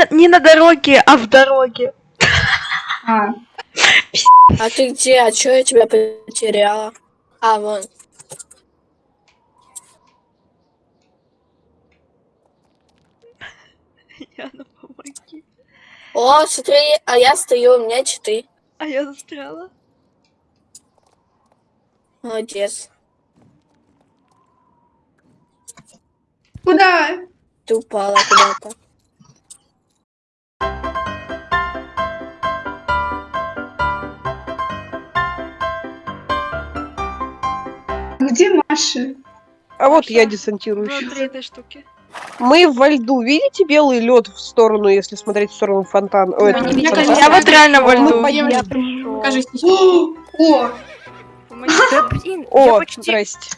на, не на дороге, а в дороге. А, А ты где? А чё я тебя потеряла? А, вон. Яна, помоги. О, смотри, а я стою, у меня читы. А я застряла. Молодец. куда? Ты упала куда-то. Где Маша? А вот я десантируюсь. Внутри этой штуки. Мы во льду. Видите белый лед в сторону, если смотреть в сторону фонтана? Ой, это не Я, фонтан. Я вот реально во Мы льду. Я. Покажись. О, о. Да блин, я О, почти... здрасте.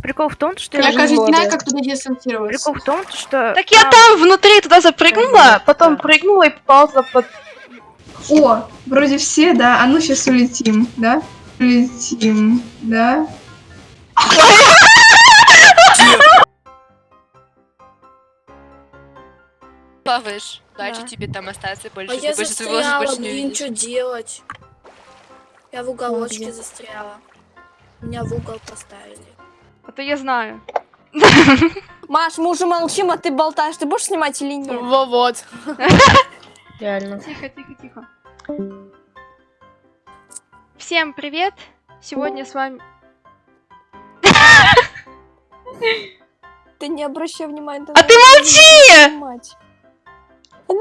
Прикол в том, что я, Скажи, кажется, знаю, как туда десантироваться. Прикол в том, что... Так я там внутри туда запрыгнула, потом прыгнула и попала туда под... О, вроде все, да? А ну сейчас улетим, да? Улетим, да? Плаваешь. Дальше Да. тебе там остаться больше. А ты я больше застряла, больше не блин, что делать? Я в уголочке где? застряла. Меня в угол поставили. А то я знаю. Маш, мы уже молчим, а ты болтаешь. Ты будешь снимать или нет? Во вот. Реально. Тихо, тихо, тихо. Всем привет! Сегодня с вами... Ты не обращай внимания. А ты молчи! Ну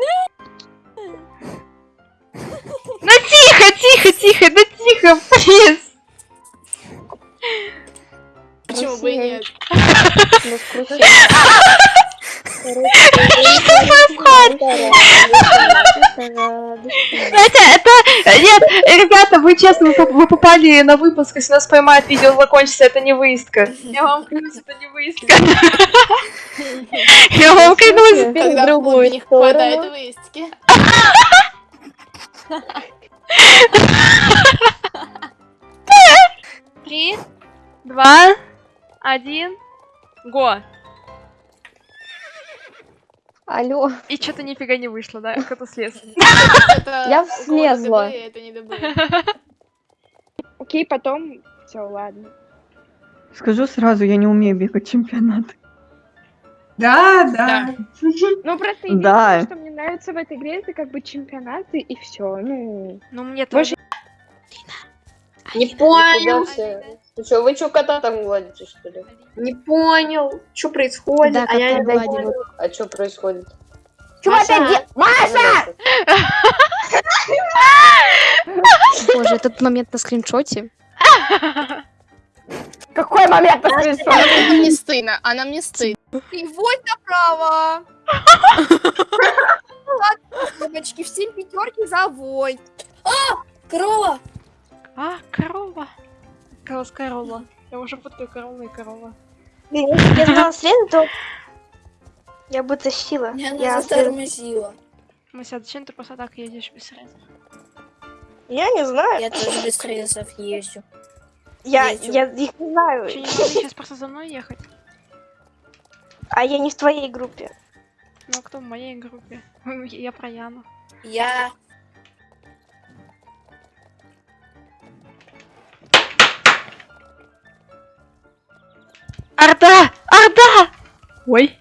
тихо, тихо, тихо, да тихо, плиз! Почему бы и нет? Это, это, нет, ребята, вы честно, вы, поп- вы попали на выпуск, если нас поймают, видео закончится, это не выездка. Я вам клянусь, это не выездка. Я вам клянусь. Когда клубе не хватает выездки. Три, два, один, го. Алло, И что-то нифига не вышло, да? Кто-то слез. я слезла. Это не ДБ. Окей, потом... Все, ладно. Скажу сразу, я не умею бегать чемпионат. Да, да. Ну, просто Да. единственное, что мне нравится в этой игре, это как бы чемпионаты и все. Ну, Ну, мне тоже. Не понял. Ты что, вы что, кота там гладите, что ли? Не понял, что происходит, Да, а я не понял. А что происходит? Чего опять де- Маша! Боже, этот момент на скриншоте. Какой момент Она мне не стыдно, она мне стыдно. И вот направо. Девочки, все пятерки за вой. Корова! А, корова. Корова, корова. Я уже путаю корова и корова. Если я знала среду, то я бы тащила. Меня Я, она затормозила. Мася, зачем ты просто так едешь без средств? я не знаю. Я тоже без рельсов езжу. Я, езжу. я их не знаю. Че, не надо сейчас просто за мной ехать? А я не в твоей группе. Ну, а кто в моей группе? Я про Яну. Я... Орда! Орда! Ой.